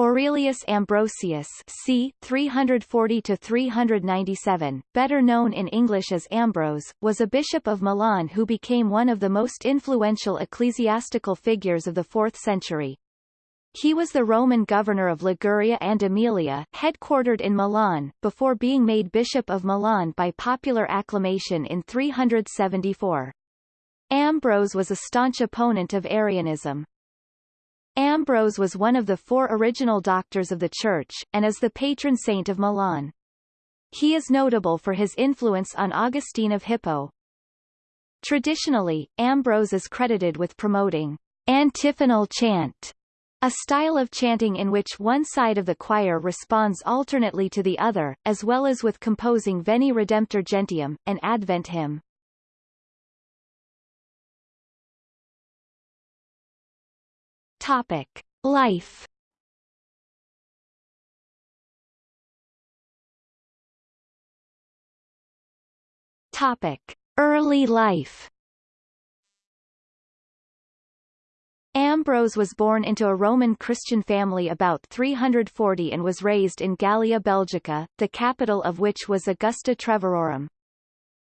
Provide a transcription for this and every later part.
Aurelius Ambrosius c. 340-397, better known in English as Ambrose, was a bishop of Milan who became one of the most influential ecclesiastical figures of the 4th century. He was the Roman governor of Liguria and Emilia, headquartered in Milan, before being made Bishop of Milan by popular acclamation in 374. Ambrose was a staunch opponent of Arianism. Ambrose was one of the four original doctors of the Church, and is the patron saint of Milan. He is notable for his influence on Augustine of Hippo. Traditionally, Ambrose is credited with promoting antiphonal chant, a style of chanting in which one side of the choir responds alternately to the other, as well as with composing Veni Redemptor Gentium, an Advent hymn. Topic: Life. Topic: Early life. Ambrose was born into a Roman Christian family about 340 and was raised in Gallia Belgica, the capital of which was Augusta Treverorum.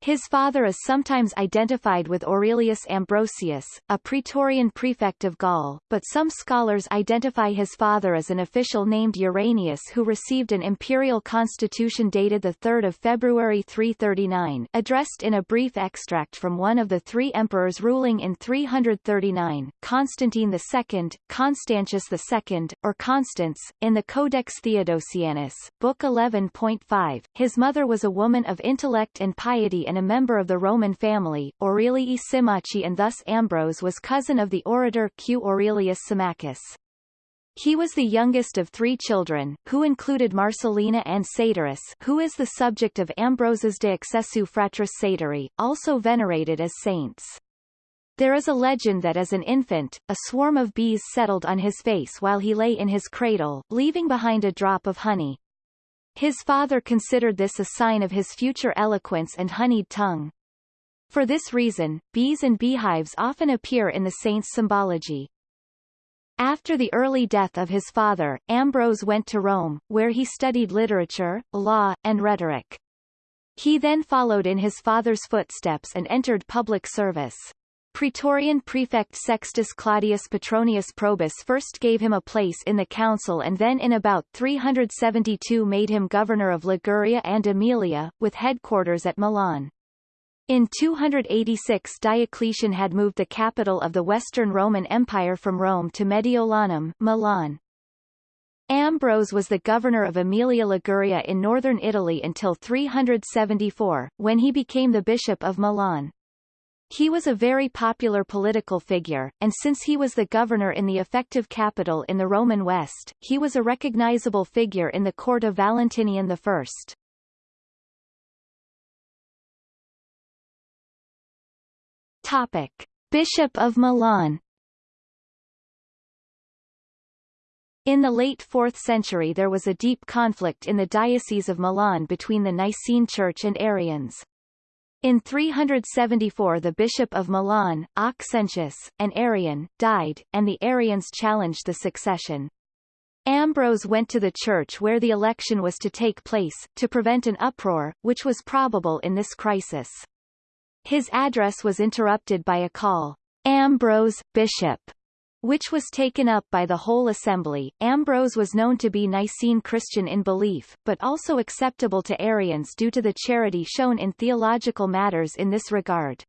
His father is sometimes identified with Aurelius Ambrosius, a Praetorian prefect of Gaul, but some scholars identify his father as an official named Uranius who received an imperial constitution dated 3 February 339 addressed in a brief extract from one of the three emperors ruling in 339, Constantine II, Constantius II, or Constans, in the Codex Theodosianus, Book 11.5. His mother was a woman of intellect and piety and a member of the Roman family, Aurelii Symmachi and thus Ambrose was cousin of the orator Q. Aurelius Symmachus. He was the youngest of three children, who included Marcellina and Satyrus who is the subject of Ambrose's De Excessu Fratris Satyri, also venerated as saints. There is a legend that as an infant, a swarm of bees settled on his face while he lay in his cradle, leaving behind a drop of honey. His father considered this a sign of his future eloquence and honeyed tongue. For this reason, bees and beehives often appear in the saint's symbology. After the early death of his father, Ambrose went to Rome, where he studied literature, law, and rhetoric. He then followed in his father's footsteps and entered public service. Praetorian prefect Sextus Claudius Petronius Probus first gave him a place in the council and then in about 372 made him governor of Liguria and Emilia, with headquarters at Milan. In 286 Diocletian had moved the capital of the Western Roman Empire from Rome to Mediolanum Milan. Ambrose was the governor of Emilia Liguria in northern Italy until 374, when he became the bishop of Milan. He was a very popular political figure, and since he was the governor in the effective capital in the Roman West, he was a recognizable figure in the court of Valentinian I. Topic. Bishop of Milan In the late 4th century there was a deep conflict in the Diocese of Milan between the Nicene Church and Arians. In 374 the Bishop of Milan, Auxentius, an Arian, died, and the Arians challenged the succession. Ambrose went to the church where the election was to take place, to prevent an uproar, which was probable in this crisis. His address was interrupted by a call, Ambrose, Bishop, which was taken up by the whole assembly. Ambrose was known to be Nicene Christian in belief, but also acceptable to Arians due to the charity shown in theological matters in this regard.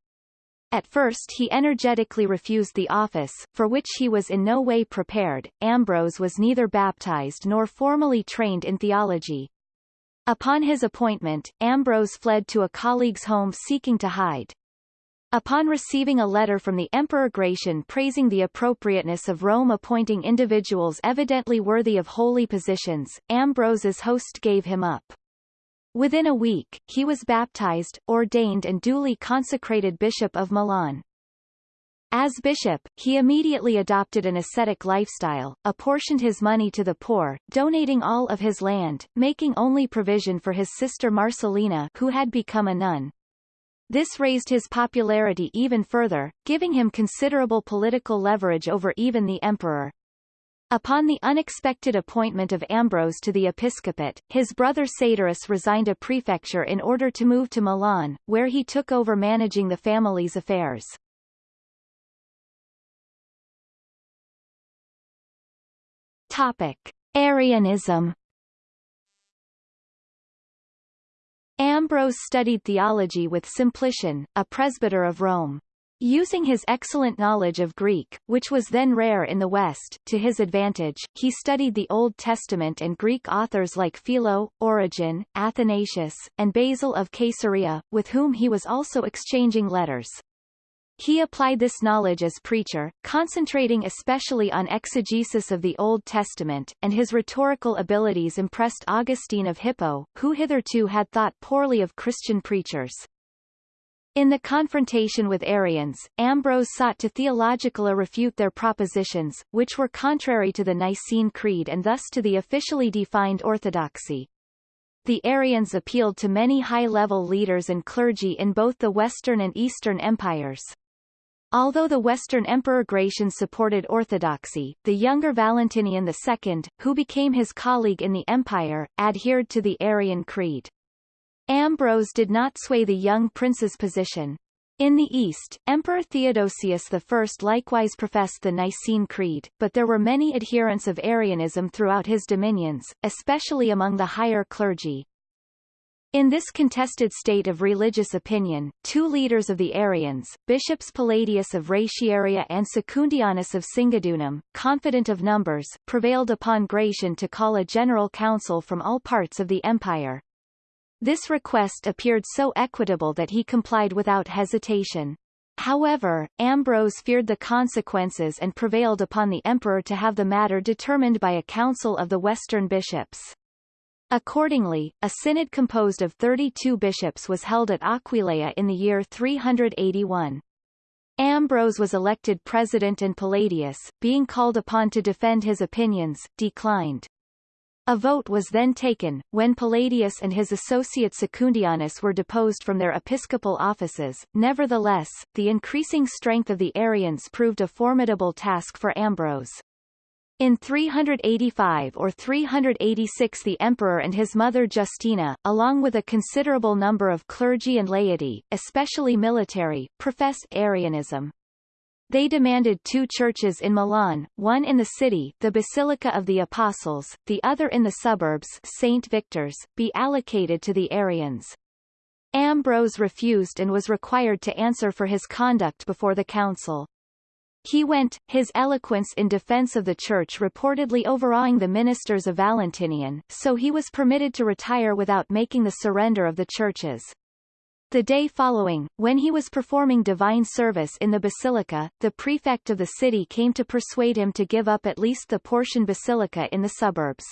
At first he energetically refused the office, for which he was in no way prepared. Ambrose was neither baptized nor formally trained in theology. Upon his appointment, Ambrose fled to a colleague's home seeking to hide. Upon receiving a letter from the Emperor Gratian praising the appropriateness of Rome appointing individuals evidently worthy of holy positions, Ambrose's host gave him up. Within a week, he was baptized, ordained and duly consecrated Bishop of Milan. As bishop, he immediately adopted an ascetic lifestyle, apportioned his money to the poor, donating all of his land, making only provision for his sister Marcellina who had become a nun. This raised his popularity even further, giving him considerable political leverage over even the emperor. Upon the unexpected appointment of Ambrose to the episcopate, his brother Satyrus resigned a prefecture in order to move to Milan, where he took over managing the family's affairs. Topic. Arianism Ambrose studied theology with Simplician, a presbyter of Rome. Using his excellent knowledge of Greek, which was then rare in the West, to his advantage, he studied the Old Testament and Greek authors like Philo, Origen, Athanasius, and Basil of Caesarea, with whom he was also exchanging letters. He applied this knowledge as preacher, concentrating especially on exegesis of the Old Testament, and his rhetorical abilities impressed Augustine of Hippo, who hitherto had thought poorly of Christian preachers. In the confrontation with Arians, Ambrose sought to theologically refute their propositions, which were contrary to the Nicene Creed and thus to the officially defined orthodoxy. The Arians appealed to many high-level leaders and clergy in both the Western and Eastern empires. Although the Western Emperor Gratian supported orthodoxy, the younger Valentinian II, who became his colleague in the empire, adhered to the Arian creed. Ambrose did not sway the young prince's position. In the East, Emperor Theodosius I likewise professed the Nicene Creed, but there were many adherents of Arianism throughout his dominions, especially among the higher clergy. In this contested state of religious opinion, two leaders of the Arians, bishops Palladius of Ratiaria and Secundianus of Singidunum, confident of numbers, prevailed upon Gratian to call a general council from all parts of the empire. This request appeared so equitable that he complied without hesitation. However, Ambrose feared the consequences and prevailed upon the emperor to have the matter determined by a council of the western bishops. Accordingly, a synod composed of 32 bishops was held at Aquileia in the year 381. Ambrose was elected president and Palladius, being called upon to defend his opinions, declined. A vote was then taken, when Palladius and his associate Secundianus were deposed from their episcopal offices. Nevertheless, the increasing strength of the Arians proved a formidable task for Ambrose. In 385 or 386 the emperor and his mother Justina, along with a considerable number of clergy and laity, especially military, profess Arianism. They demanded two churches in Milan, one in the city the Basilica of the Apostles, the other in the suburbs St. Victor's, be allocated to the Arians. Ambrose refused and was required to answer for his conduct before the council. He went, his eloquence in defense of the church reportedly overawing the ministers of Valentinian, so he was permitted to retire without making the surrender of the churches. The day following, when he was performing divine service in the basilica, the prefect of the city came to persuade him to give up at least the Portian basilica in the suburbs.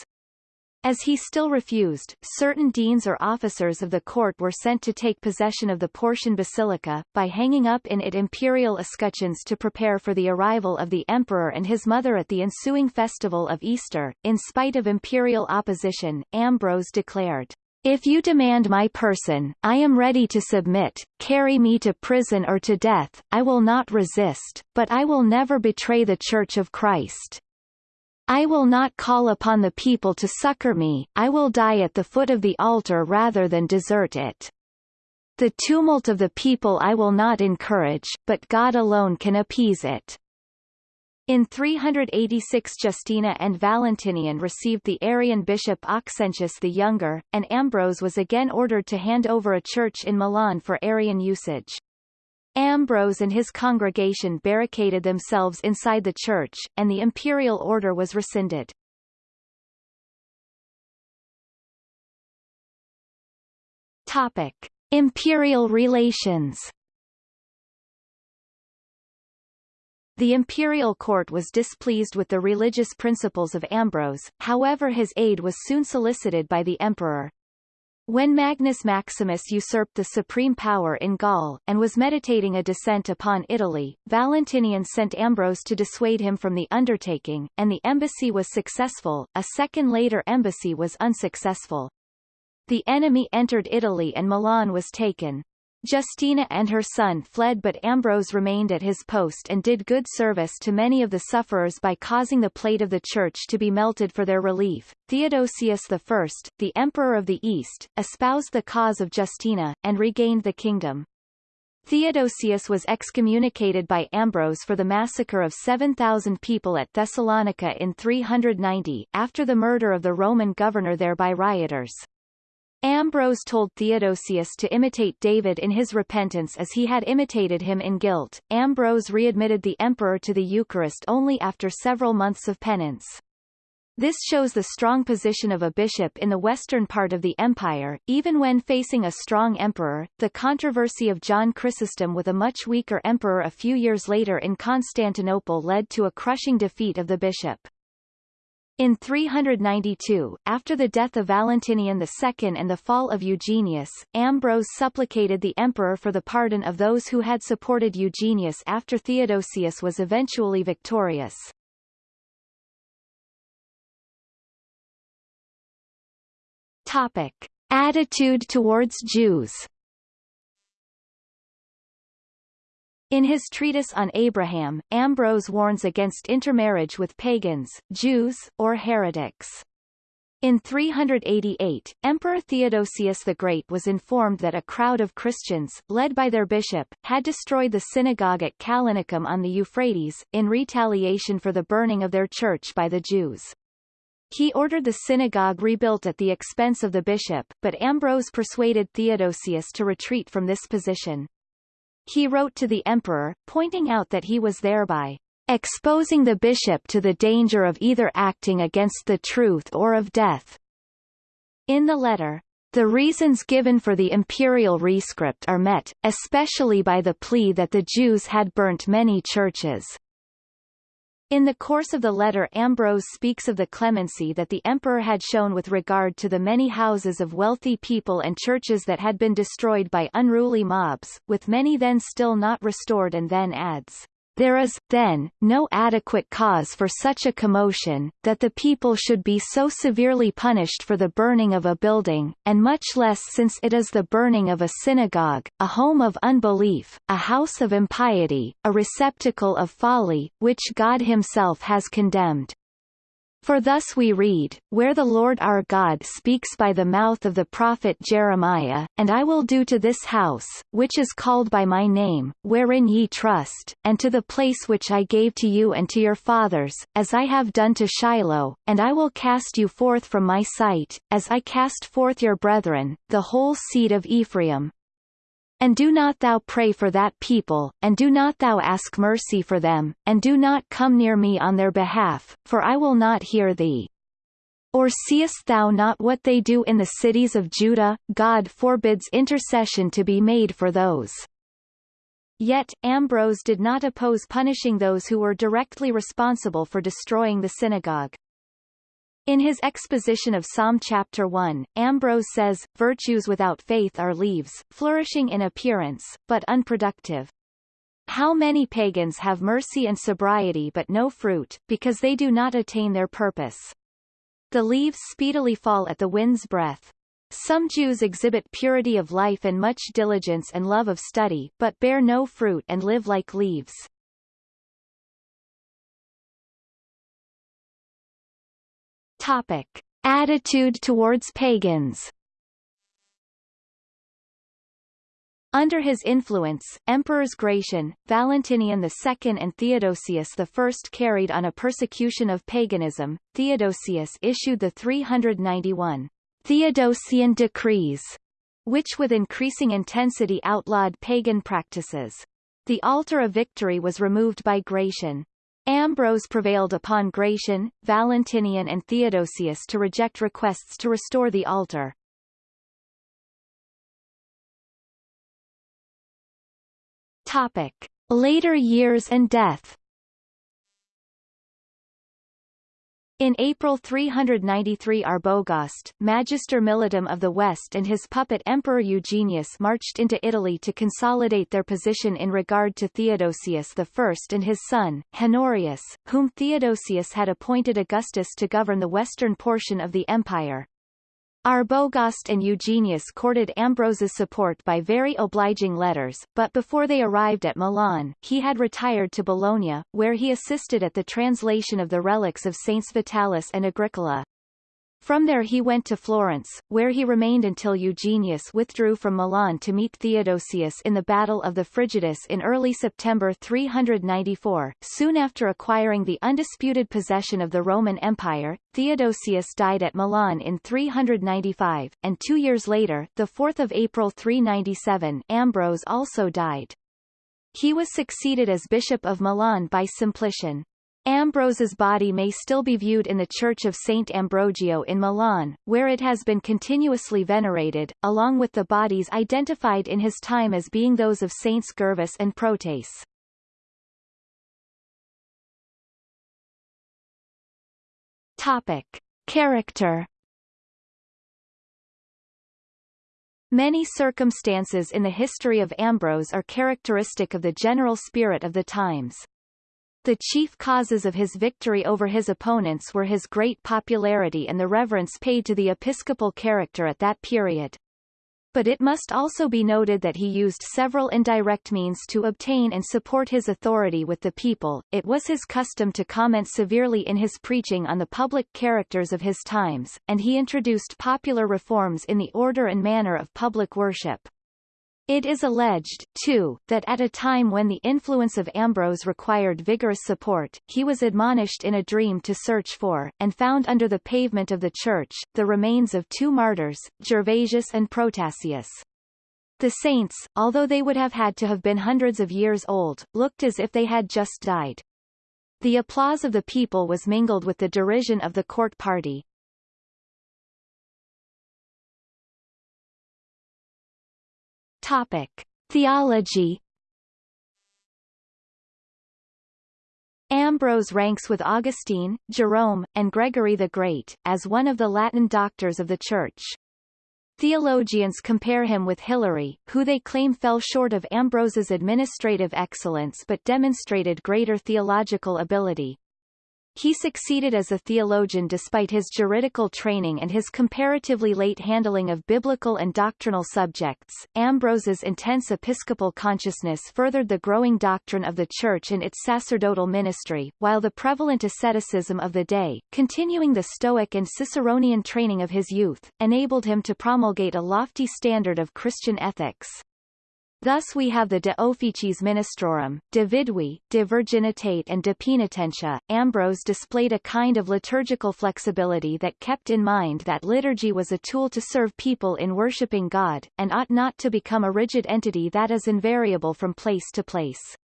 As he still refused, certain deans or officers of the court were sent to take possession of the Portian basilica, by hanging up in it imperial escutcheons to prepare for the arrival of the emperor and his mother at the ensuing festival of Easter. In spite of imperial opposition, Ambrose declared, if you demand my person, I am ready to submit, carry me to prison or to death, I will not resist, but I will never betray the Church of Christ. I will not call upon the people to succor me, I will die at the foot of the altar rather than desert it. The tumult of the people I will not encourage, but God alone can appease it. In 386 Justina and Valentinian received the Arian bishop Auxentius the Younger, and Ambrose was again ordered to hand over a church in Milan for Arian usage. Ambrose and his congregation barricaded themselves inside the church, and the imperial order was rescinded. Topic. Imperial relations The imperial court was displeased with the religious principles of Ambrose, however his aid was soon solicited by the emperor. When Magnus Maximus usurped the supreme power in Gaul, and was meditating a descent upon Italy, Valentinian sent Ambrose to dissuade him from the undertaking, and the embassy was successful, a second later embassy was unsuccessful. The enemy entered Italy and Milan was taken. Justina and her son fled but Ambrose remained at his post and did good service to many of the sufferers by causing the plate of the church to be melted for their relief. Theodosius I, the Emperor of the East, espoused the cause of Justina, and regained the kingdom. Theodosius was excommunicated by Ambrose for the massacre of 7,000 people at Thessalonica in 390, after the murder of the Roman governor there by rioters. Ambrose told Theodosius to imitate David in his repentance as he had imitated him in guilt. Ambrose readmitted the emperor to the Eucharist only after several months of penance. This shows the strong position of a bishop in the western part of the empire, even when facing a strong emperor. The controversy of John Chrysostom with a much weaker emperor a few years later in Constantinople led to a crushing defeat of the bishop. In 392, after the death of Valentinian II and the fall of Eugenius, Ambrose supplicated the emperor for the pardon of those who had supported Eugenius after Theodosius was eventually victorious. Topic. Attitude towards Jews In his treatise on Abraham, Ambrose warns against intermarriage with pagans, Jews, or heretics. In 388, Emperor Theodosius the Great was informed that a crowd of Christians, led by their bishop, had destroyed the synagogue at Callinicum on the Euphrates, in retaliation for the burning of their church by the Jews. He ordered the synagogue rebuilt at the expense of the bishop, but Ambrose persuaded Theodosius to retreat from this position. He wrote to the emperor, pointing out that he was thereby exposing the bishop to the danger of either acting against the truth or of death. In the letter, the reasons given for the imperial rescript are met, especially by the plea that the Jews had burnt many churches. In the course of the letter Ambrose speaks of the clemency that the emperor had shown with regard to the many houses of wealthy people and churches that had been destroyed by unruly mobs, with many then still not restored and then adds, there is, then, no adequate cause for such a commotion, that the people should be so severely punished for the burning of a building, and much less since it is the burning of a synagogue, a home of unbelief, a house of impiety, a receptacle of folly, which God himself has condemned. For thus we read, where the Lord our God speaks by the mouth of the prophet Jeremiah, And I will do to this house, which is called by my name, wherein ye trust, and to the place which I gave to you and to your fathers, as I have done to Shiloh, and I will cast you forth from my sight, as I cast forth your brethren, the whole seed of Ephraim, and do not thou pray for that people, and do not thou ask mercy for them, and do not come near me on their behalf, for I will not hear thee. Or seest thou not what they do in the cities of Judah? God forbids intercession to be made for those. Yet, Ambrose did not oppose punishing those who were directly responsible for destroying the synagogue. In his exposition of Psalm chapter 1, Ambrose says, Virtues without faith are leaves, flourishing in appearance, but unproductive. How many pagans have mercy and sobriety but no fruit, because they do not attain their purpose. The leaves speedily fall at the wind's breath. Some Jews exhibit purity of life and much diligence and love of study, but bear no fruit and live like leaves. Topic. Attitude towards pagans Under his influence, Emperors Gratian, Valentinian II and Theodosius I carried on a persecution of paganism. Theodosius issued the 391 Theodosian decrees, which with increasing intensity outlawed pagan practices. The altar of victory was removed by Gratian. Ambrose prevailed upon Gratian, Valentinian and Theodosius to reject requests to restore the altar. Topic. Later years and death In April 393 Arbogast, Magister Militum of the West and his puppet Emperor Eugenius marched into Italy to consolidate their position in regard to Theodosius I and his son, Honorius, whom Theodosius had appointed Augustus to govern the western portion of the empire. Arbogast and Eugenius courted Ambrose's support by very obliging letters, but before they arrived at Milan, he had retired to Bologna, where he assisted at the translation of the relics of Saints Vitalis and Agricola. From there he went to Florence, where he remained until Eugenius withdrew from Milan to meet Theodosius in the Battle of the Frigidus in early September 394. Soon after acquiring the undisputed possession of the Roman Empire, Theodosius died at Milan in 395, and two years later, 4 April 397, Ambrose also died. He was succeeded as Bishop of Milan by Simplician. Ambrose's body may still be viewed in the Church of St. Ambrogio in Milan, where it has been continuously venerated, along with the bodies identified in his time as being those of Saints Gervas and Protase. Topic. Character Many circumstances in the history of Ambrose are characteristic of the general spirit of the times. The chief causes of his victory over his opponents were his great popularity and the reverence paid to the episcopal character at that period. But it must also be noted that he used several indirect means to obtain and support his authority with the people. It was his custom to comment severely in his preaching on the public characters of his times, and he introduced popular reforms in the order and manner of public worship. It is alleged, too, that at a time when the influence of Ambrose required vigorous support, he was admonished in a dream to search for, and found under the pavement of the church, the remains of two martyrs, Gervasius and Protasius. The saints, although they would have had to have been hundreds of years old, looked as if they had just died. The applause of the people was mingled with the derision of the court party. Topic: Theology. Ambrose ranks with Augustine, Jerome, and Gregory the Great, as one of the Latin doctors of the Church. Theologians compare him with Hilary, who they claim fell short of Ambrose's administrative excellence but demonstrated greater theological ability. He succeeded as a theologian despite his juridical training and his comparatively late handling of biblical and doctrinal subjects. Ambrose's intense episcopal consciousness furthered the growing doctrine of the Church and its sacerdotal ministry, while the prevalent asceticism of the day, continuing the Stoic and Ciceronian training of his youth, enabled him to promulgate a lofty standard of Christian ethics. Thus we have the De Officiis Ministrorum, De Vidui, De Virginitate and De Penitentia. Ambrose displayed a kind of liturgical flexibility that kept in mind that liturgy was a tool to serve people in worshipping God, and ought not to become a rigid entity that is invariable from place to place.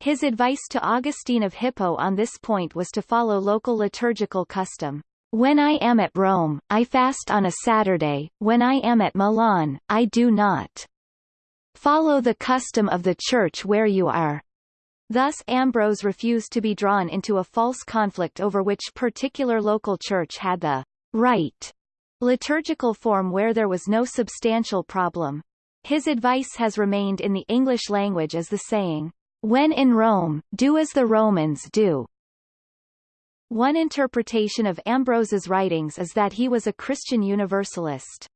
His advice to Augustine of Hippo on this point was to follow local liturgical custom. When I am at Rome, I fast on a Saturday, when I am at Milan, I do not. Follow the custom of the church where you are. Thus Ambrose refused to be drawn into a false conflict over which particular local church had the right liturgical form where there was no substantial problem. His advice has remained in the English language as the saying, when in Rome, do as the Romans do. One interpretation of Ambrose's writings is that he was a Christian Universalist.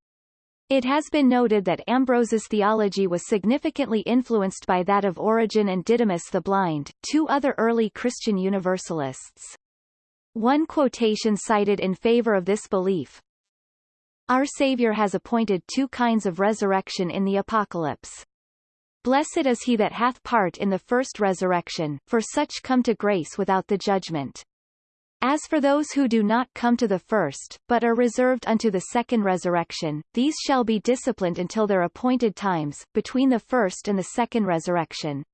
It has been noted that Ambrose's theology was significantly influenced by that of Origen and Didymus the Blind, two other early Christian Universalists. One quotation cited in favor of this belief, Our Savior has appointed two kinds of resurrection in the Apocalypse. Blessed is he that hath part in the first resurrection, for such come to grace without the judgment. As for those who do not come to the first, but are reserved unto the second resurrection, these shall be disciplined until their appointed times, between the first and the second resurrection.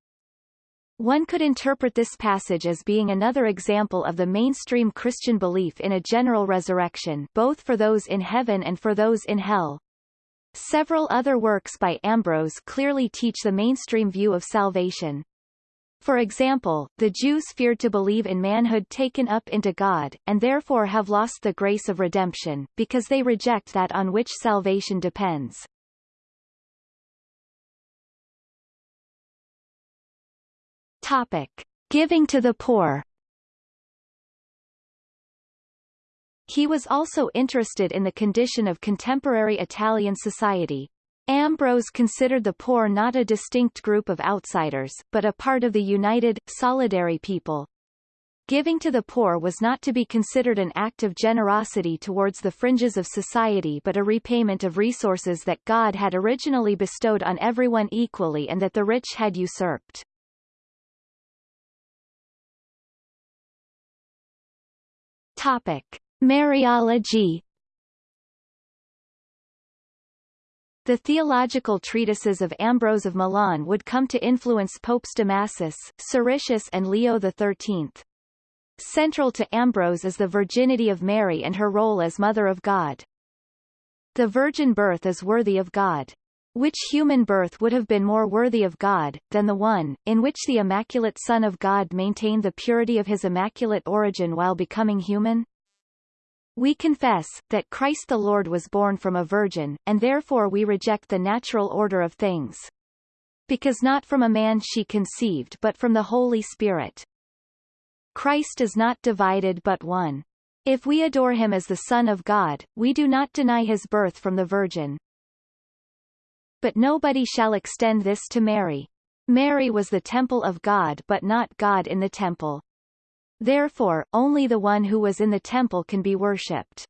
One could interpret this passage as being another example of the mainstream Christian belief in a general resurrection both for those in heaven and for those in hell. Several other works by Ambrose clearly teach the mainstream view of salvation. For example, the Jews feared to believe in manhood taken up into God, and therefore have lost the grace of redemption, because they reject that on which salvation depends. Topic. Giving to the poor He was also interested in the condition of contemporary Italian society. Ambrose considered the poor not a distinct group of outsiders, but a part of the united, solidary people. Giving to the poor was not to be considered an act of generosity towards the fringes of society but a repayment of resources that God had originally bestowed on everyone equally and that the rich had usurped. Topic. Mariology The theological treatises of Ambrose of Milan would come to influence Popes Damasus, Siricius and Leo XIII. Central to Ambrose is the virginity of Mary and her role as Mother of God. The virgin birth is worthy of God. Which human birth would have been more worthy of God, than the one, in which the Immaculate Son of God maintained the purity of his immaculate origin while becoming human? We confess, that Christ the Lord was born from a virgin, and therefore we reject the natural order of things. Because not from a man she conceived but from the Holy Spirit. Christ is not divided but one. If we adore him as the Son of God, we do not deny his birth from the Virgin. But nobody shall extend this to Mary. Mary was the temple of God but not God in the temple. Therefore, only the one who was in the temple can be worshipped.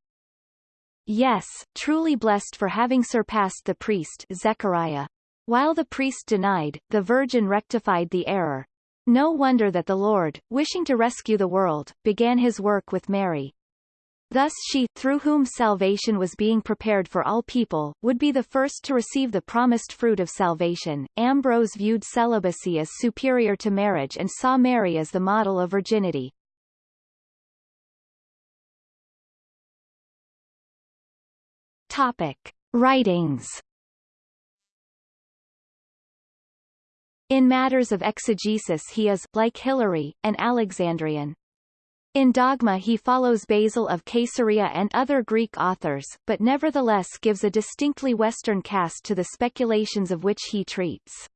Yes, truly blessed for having surpassed the priest Zechariah. While the priest denied, the Virgin rectified the error. No wonder that the Lord, wishing to rescue the world, began his work with Mary. Thus she, through whom salvation was being prepared for all people, would be the first to receive the promised fruit of salvation. Ambrose viewed celibacy as superior to marriage and saw Mary as the model of virginity. Topic. Writings In matters of exegesis he is, like Hilary, an Alexandrian. In dogma he follows Basil of Caesarea and other Greek authors, but nevertheless gives a distinctly Western cast to the speculations of which he treats.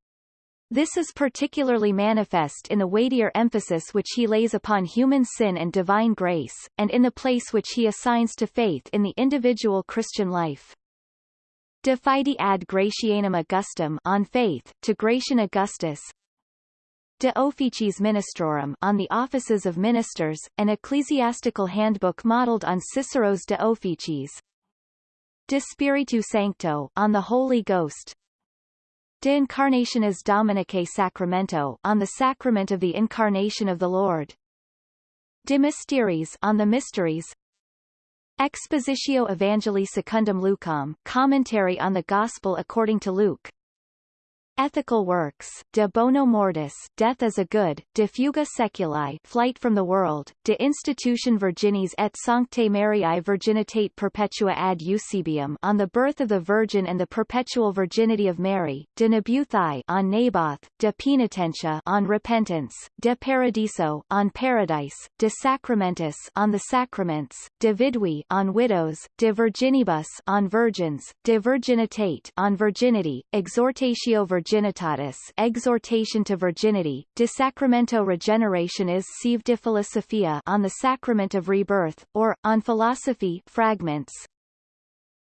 This is particularly manifest in the weightier emphasis which he lays upon human sin and divine grace, and in the place which he assigns to faith in the individual Christian life. De Fide ad Gratianum Augustum on faith, to Gratian Augustus, De Officiis Ministrorum on the offices of ministers, an ecclesiastical handbook modeled on Cicero's De Officiis. De Spiritu Sancto on the Holy Ghost, De Incarnationis Dominicae Sacramento on the sacrament of the Incarnation of the Lord. De Mysteries on the mysteries. Expositio Evangelii Secundum Lucam commentary on the Gospel according to Luke. Ethical works, De Bono Mortis, Death as a Good, De Fuga Seculi, Flight from the World, De Institution Virginis et Sanctae Mariae Virginitate Perpetua ad Eusebium on the Birth of the Virgin and the Perpetual Virginity of Mary, De Nabuthi on Naboth, De Penitentia on Repentance, De Paradiso on Paradise, De Sacramentis on the Sacraments, De Vidui on Widows, De Virginibus on Virgins, De Virginitate on Virginity, Exhortatio Virginitatis virginitatis exhortation to virginity, de sacramento regenerationis sive de philosophia on the sacrament of rebirth, or, on philosophy fragments,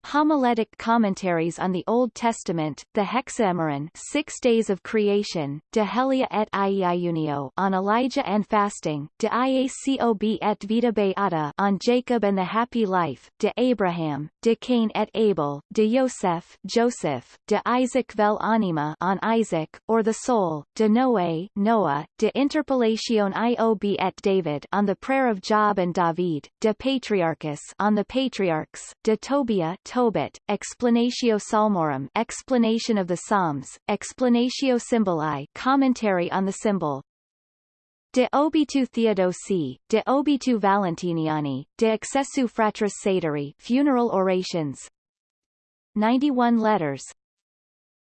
Homiletic commentaries on the Old Testament, the Hexameron Six Days of Creation, De Helia et Iunio on Elijah and Fasting, De Iacob et Vita Beata on Jacob and the Happy Life, De Abraham, De Cain et Abel, De Yosef Joseph, De Isaac vel Anima on Isaac, or the Soul, De Noé Noah, De Interpellation Iob et David on the Prayer of Job and David, De Patriarchus on the Patriarchs, De Tobia Tobit, Explanatio Psalmorum Explanation of the Psalms, Explanatio Symboli Commentary on the Symbol, De obitu Theodosi, De obitu Valentiniani, De excessu fratris Satyri Funeral Orations. 91 letters.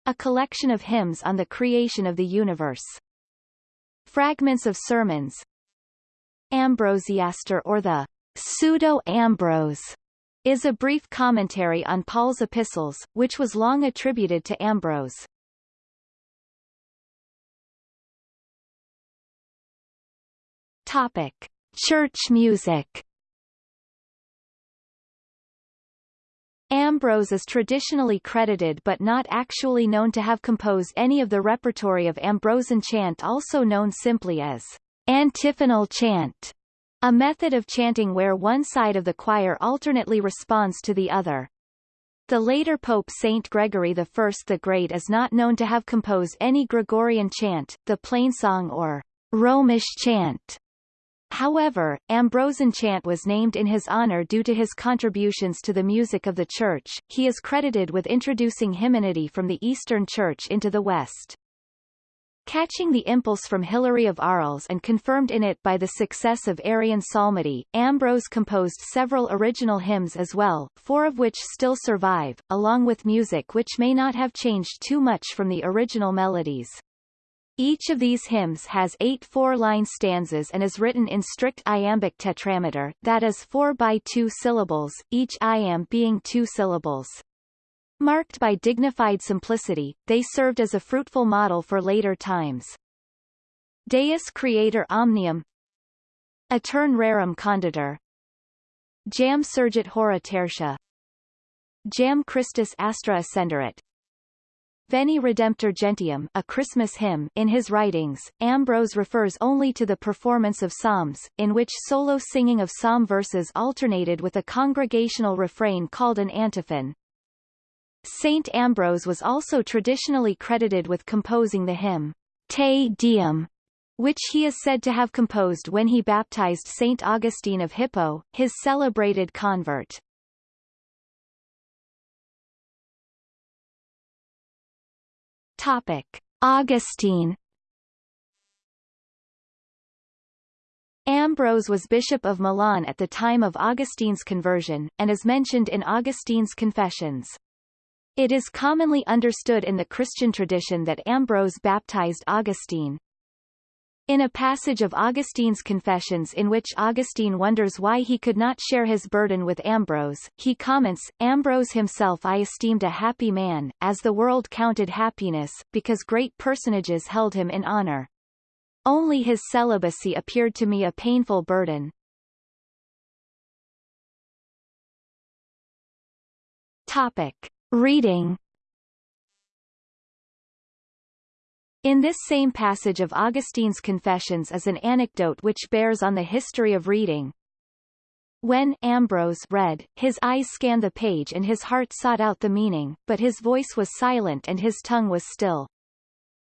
A collection of hymns on the creation of the universe. Fragments of sermons. Ambrosiaster or the Pseudo-Ambrose is a brief commentary on Paul's epistles, which was long attributed to Ambrose. Topic: Church music. Ambrose is traditionally credited but not actually known to have composed any of the repertory of Ambrosian chant also known simply as antiphonal chant, a method of chanting where one side of the choir alternately responds to the other. The later Pope Saint Gregory I the Great is not known to have composed any Gregorian chant, the plainsong or Romish chant. However, Ambrosian chant was named in his honor due to his contributions to the music of the Church. He is credited with introducing hymnody from the Eastern Church into the West. Catching the impulse from Hilary of Arles and confirmed in it by the success of Arian psalmody, Ambrose composed several original hymns as well, four of which still survive, along with music which may not have changed too much from the original melodies. Each of these hymns has eight four-line stanzas and is written in strict iambic tetrameter, that is four by two syllables, each iamb being two syllables. Marked by dignified simplicity, they served as a fruitful model for later times. Deus Creator Omnium Aetern Rerum Conditor Jam Surgit Hora Tertia Jam Christus Astra Ascenderit Veni Redemptor Gentium a Christmas hymn in his writings, Ambrose refers only to the performance of psalms, in which solo singing of psalm verses alternated with a congregational refrain called an antiphon. Saint Ambrose was also traditionally credited with composing the hymn, Te Deum, which he is said to have composed when he baptized Saint Augustine of Hippo, his celebrated convert. Topic: Augustine Ambrose was bishop of Milan at the time of Augustine's conversion, and is mentioned in Augustine's Confessions. It is commonly understood in the Christian tradition that Ambrose baptized Augustine. In a passage of Augustine's Confessions in which Augustine wonders why he could not share his burden with Ambrose, he comments, Ambrose himself I esteemed a happy man, as the world counted happiness, because great personages held him in honor. Only his celibacy appeared to me a painful burden. Topic. Reading In this same passage of Augustine's Confessions is an anecdote which bears on the history of reading. When Ambrose read, his eyes scanned the page and his heart sought out the meaning, but his voice was silent and his tongue was still.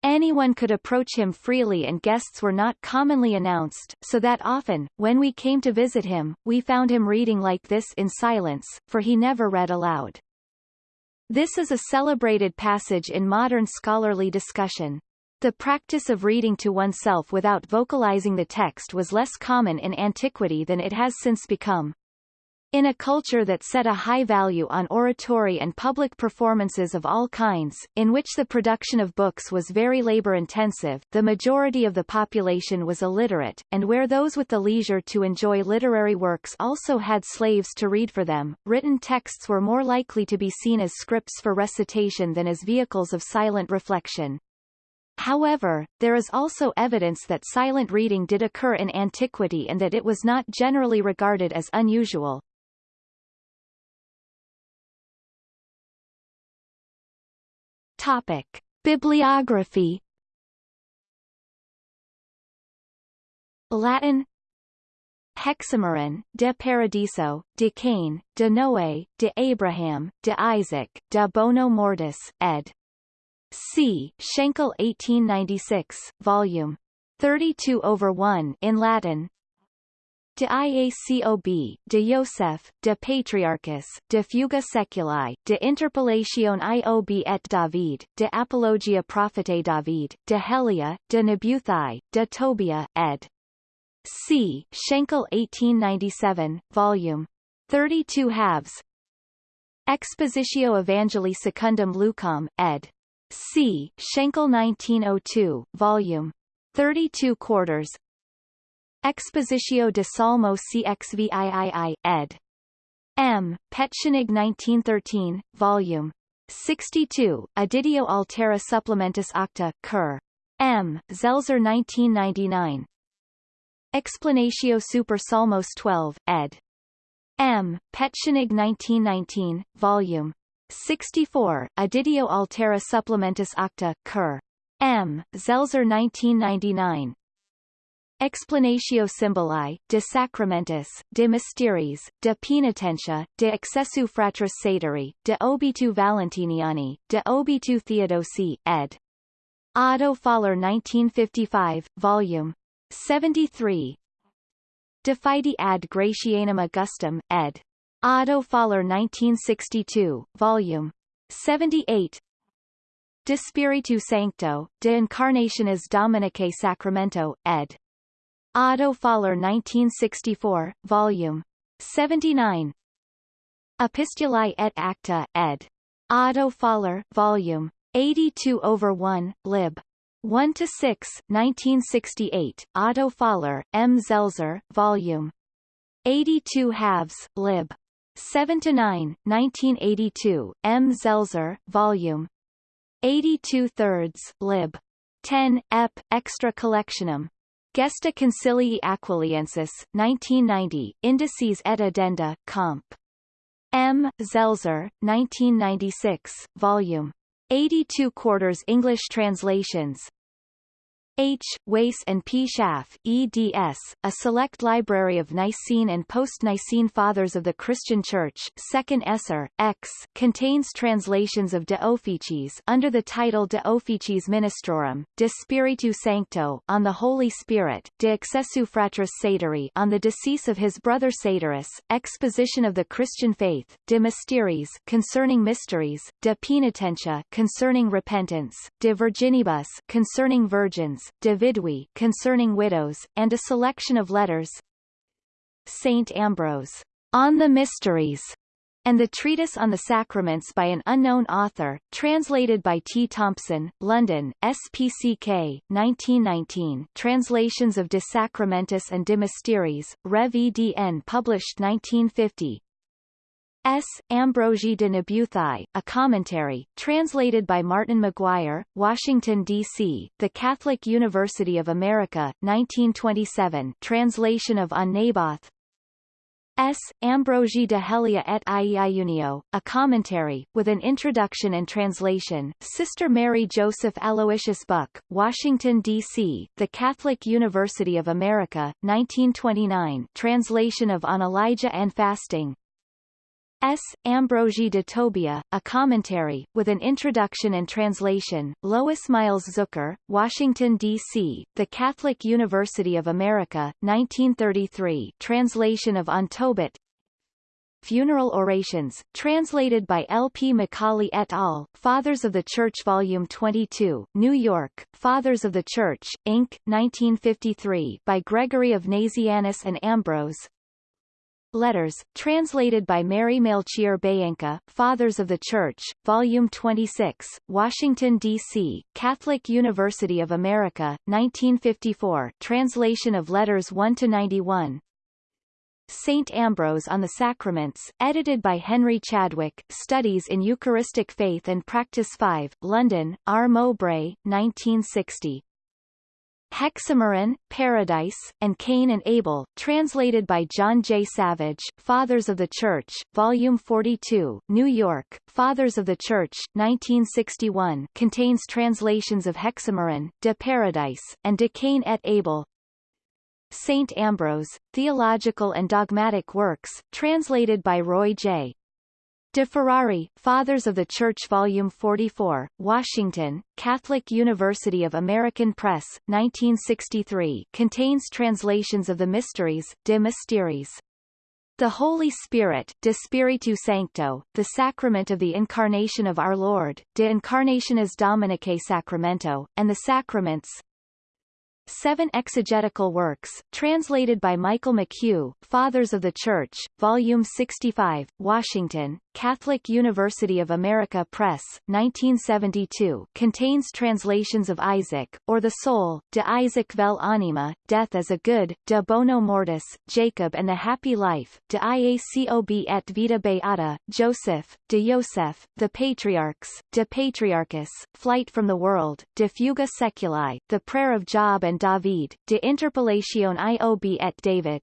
Anyone could approach him freely and guests were not commonly announced, so that often, when we came to visit him, we found him reading like this in silence, for he never read aloud. This is a celebrated passage in modern scholarly discussion. The practice of reading to oneself without vocalizing the text was less common in antiquity than it has since become. In a culture that set a high value on oratory and public performances of all kinds, in which the production of books was very labor-intensive, the majority of the population was illiterate, and where those with the leisure to enjoy literary works also had slaves to read for them, written texts were more likely to be seen as scripts for recitation than as vehicles of silent reflection. However, there is also evidence that silent reading did occur in antiquity and that it was not generally regarded as unusual. Topic. Bibliography Latin Hexameron, de Paradiso, de Cain, de Noé, de Abraham, de Isaac, de Bono Mortis, ed. C. Schenkel 1896, volume 32 over 1 in Latin. De Iacob, de Joseph, de Patriarchus, de Fuga Seculi, de Interpellation Iob et David, de Apologia Prophetae David, de Helia, de Nebuthai, de Tobia, ed. C. Schenkel 1897, volume 32 halves. Expositio Evangelii Secundum Lucam, ed. C. Schenkel 1902, Volume 32 quarters Expositio de Psalmo CXVIII, ed. M. Petschenig 1913, Volume 62, Editio Altera Supplementis Octa, Cur. M. Zelzer 1999. Explanatio Super Psalmos 12, ed. M. Petschenig 1919, Volume 64, Editio Altera Supplementis Acta, Cur. M. Zelzer 1999. Explanatio Symboli, de Sacramentis, de Mysteries, de Penitentia, de Accessu Fratris Saturi, de Obitu Valentiniani, de Obitu Theodosi, ed. Otto Faller 1955, Volume 73. De Fide ad Gratianum Augustum, ed. Otto Faller 1962, Volume 78. De Spiritu Sancto, De Incarnationis Dominicae Sacramento, ed. Otto Faller 1964, Volume 79. Epistulae et Acta, ed. Otto Faller, Volume 82 over 1, lib. 1 to 6, 1968. Otto Faller, M. Zelzer, Volume 82 halves, lib. 7 to 9, 1982. M. Zelzer, Volume 82 thirds, lib. 10, ep. Extra Collectionum. Gesta Concilii Aquiliensis, 1990, Indices et Addenda, Comp. M. Zelzer, 1996, Volume 82 quarters English translations, H. Wace and P. Schaff, eds, a select library of Nicene and post-Nicene Fathers of the Christian Church 2nd Esser, X, contains translations of De Officiis under the title De Officiis Ministrorum, De Spiritu Sancto on the Holy Spirit, De Accessu Fratris Saturi on the decease of his brother Saturus, Exposition of the Christian Faith, De Mysteriis concerning mysteries, De Penitentia concerning repentance, De Virginibus concerning virgins, De concerning widows, and a selection of letters. Saint Ambrose, On the Mysteries, and the Treatise on the Sacraments by an unknown author, translated by T. Thompson, London, SPCK, 1919 Translations of De Sacramentis and De Mysteriis, Rev. EDN published 1950 S. Ambrogi de Nabuthae, a commentary, translated by Martin McGuire, Washington, D.C., The Catholic University of America, 1927 translation of On Naboth S. Ambrogi de Helia et Iunio, a commentary, with an introduction and translation, Sister Mary Joseph Aloysius Buck, Washington, D.C., The Catholic University of America, 1929 translation of On Elijah and Fasting, S. Ambrogi de Tobia, a commentary, with an introduction and translation, Lois Miles Zucker, Washington, D.C., The Catholic University of America, 1933 translation of On Tobit Funeral Orations, translated by L. P. McCauley et al., Fathers of the Church Volume 22, New York, Fathers of the Church, Inc., 1953 by Gregory of Nazianzus and Ambrose, Letters, translated by Mary Melchior Beyenka, Fathers of the Church, Volume 26, Washington, D.C., Catholic University of America, 1954 translation of Letters 1-91 St. Ambrose on the Sacraments, edited by Henry Chadwick, Studies in Eucharistic Faith and Practice 5, London, R. Mowbray, 1960. Hexameron, Paradise, and Cain and Abel, translated by John J. Savage, Fathers of the Church, Volume 42, New York, Fathers of the Church, 1961 contains translations of Hexameron, De Paradiso, and De Cain et Abel. St. Ambrose, Theological and Dogmatic Works, translated by Roy J. De Ferrari, Fathers of the Church Volume 44, Washington, Catholic University of American Press, 1963 contains translations of the Mysteries, De Mysteriis. The Holy Spirit, De Spiritu Sancto, the Sacrament of the Incarnation of Our Lord, De Incarnationis Dominicae Sacramento, and the Sacraments, Seven Exegetical Works, translated by Michael McHugh, Fathers of the Church, Volume 65, Washington, Catholic University of America Press, 1972 contains translations of Isaac, or the Soul, De Isaac vel Anima, Death as a Good, De Bono Mortis, Jacob and the Happy Life, De Iacob et Vita Beata, Joseph, De Joseph, The Patriarchs, De Patriarchis, Flight from the World, De Fuga Seculi, The Prayer of Job and David, De Interpellatione Iob et David,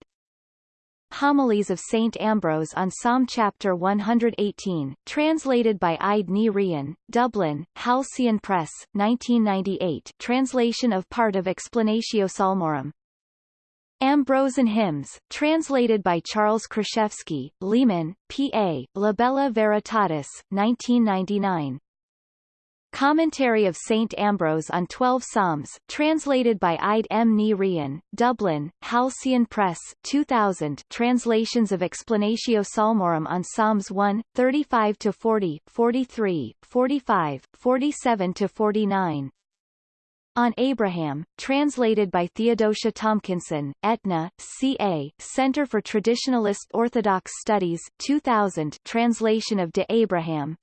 Homilies of St. Ambrose on Psalm Chapter 118, translated by Íde Ní Riain, Dublin, Halcyon Press, 1998 translation of part of Explanatio Psalmorum. Ambrosian Hymns, translated by Charles Kraszewski, Lehman, P.A., Libella Veritatis, 1999. Commentary of St. Ambrose on Twelve Psalms, translated by Íde M. Ní Riain, Dublin, Halcyon Press, 2000 Translations of Explanatio Psalmorum on Psalms 1, 35-40, 43, 45, 47-49. On Abraham, translated by Theodosia Tomkinson, Etna, C.A., Center for Traditionalist Orthodox Studies 2000 translation of De Abraham,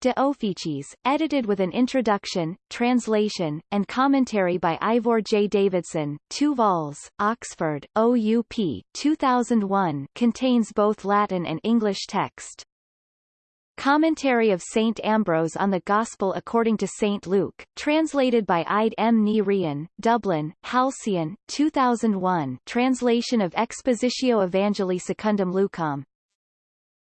De Officiis, edited with an introduction, translation, and commentary by Ivor J. Davidson, 2 vols, Oxford, OUP, 2001 contains both Latin and English text. Commentary of St. Ambrose on the Gospel according to St. Luke, translated by Íde M. Ní Riain, Dublin, Halcyon, 2001 translation of Expositio Evangelii Secundum Lucam,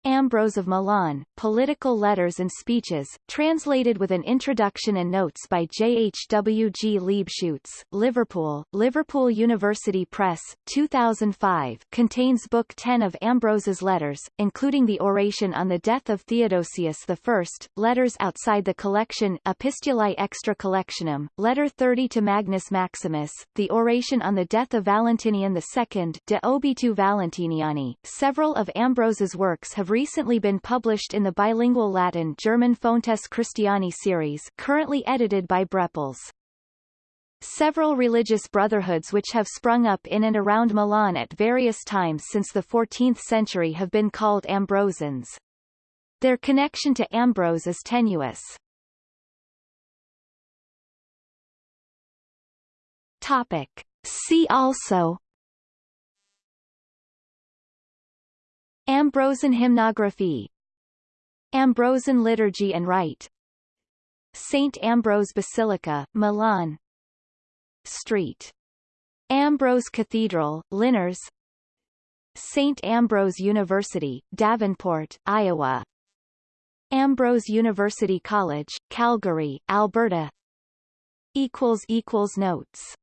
Ambrose of Milan, Political Letters and Speeches, translated with an introduction and notes by J. H. W. G. Liebeschuetz, Liverpool, Liverpool University Press, 2005 contains Book 10 of Ambrose's letters, including the oration on the death of Theodosius I, letters outside the collection Epistulae Extra Collectionum, Letter 30 to Magnus Maximus, the oration on the death of Valentinian II De Obitu Valentiniani. Several of Ambrose's works have recently been published in the bilingual Latin-German Fontes Christiani series currently edited by Brepols. Several religious brotherhoods which have sprung up in and around Milan at various times since the 14th century have been called Ambrosians. Their connection to Ambrose is tenuous. Topic. See also Ambrosian hymnography Ambrosian liturgy and rite St. Ambrose Basilica, Milan Street. Ambrose Cathedral, Linares St. Ambrose University, Davenport, Iowa Ambrose University College, Calgary, Alberta Notes